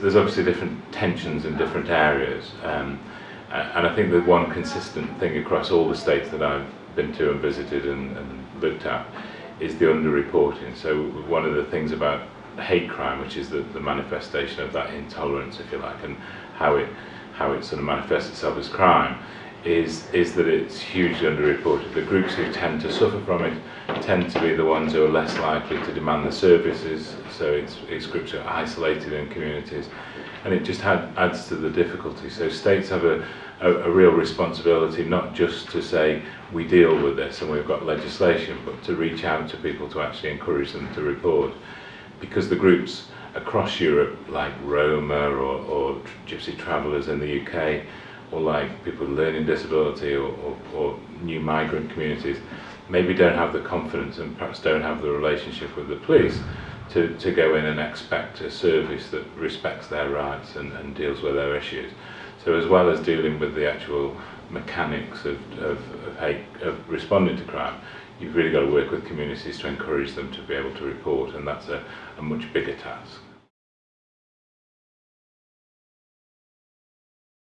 There's obviously different tensions in different areas, um, and I think the one consistent thing across all the states that I've been to and visited and, and looked at is the underreporting. So one of the things about hate crime, which is the, the manifestation of that intolerance, if you like, and how it how it sort of manifests itself as crime, is is that it's hugely underreported. The groups who tend to suffer from it tend to be the ones who are less likely to demand the services. So it's, it's groups who are isolated in communities, and it just had, adds to the difficulty. So states have a, a, a real responsibility not just to say we deal with this and we've got legislation, but to reach out to people to actually encourage them to report, because the groups across Europe, like Roma or, or Gypsy Travellers in the UK, or like people with learning disability or, or, or new migrant communities maybe don't have the confidence and perhaps don't have the relationship with the police to, to go in and expect a service that respects their rights and, and deals with their issues. So as well as dealing with the actual mechanics of, of, of, hate, of responding to crime, you've really got to work with communities to encourage them to be able to report and that's a, a much bigger task.